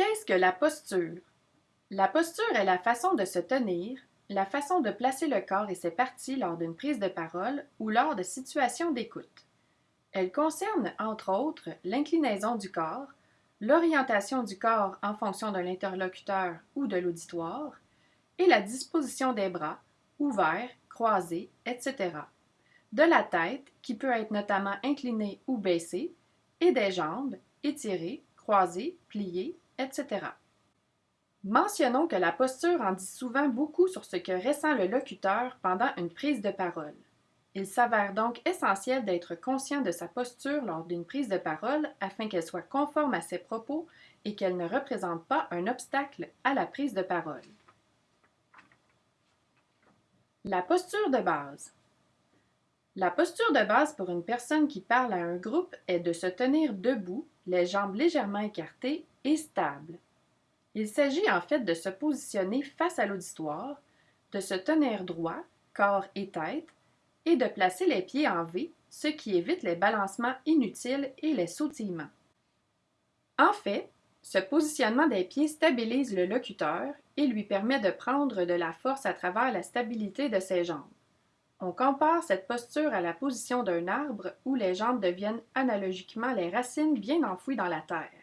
Qu'est-ce que la posture? La posture est la façon de se tenir, la façon de placer le corps et ses parties lors d'une prise de parole ou lors de situations d'écoute. Elle concerne, entre autres, l'inclinaison du corps, l'orientation du corps en fonction de l'interlocuteur ou de l'auditoire, et la disposition des bras, ouverts, croisés, etc. De la tête, qui peut être notamment inclinée ou baissée, et des jambes, étirées, croisées, pliées, etc. Mentionnons que la posture en dit souvent beaucoup sur ce que ressent le locuteur pendant une prise de parole. Il s'avère donc essentiel d'être conscient de sa posture lors d'une prise de parole afin qu'elle soit conforme à ses propos et qu'elle ne représente pas un obstacle à la prise de parole. La posture de base. La posture de base pour une personne qui parle à un groupe est de se tenir debout, les jambes légèrement écartées et stable. Il s'agit en fait de se positionner face à l'auditoire, de se tenir droit, corps et tête, et de placer les pieds en V, ce qui évite les balancements inutiles et les sautillements. En fait, ce positionnement des pieds stabilise le locuteur et lui permet de prendre de la force à travers la stabilité de ses jambes. On compare cette posture à la position d'un arbre où les jambes deviennent analogiquement les racines bien enfouies dans la terre.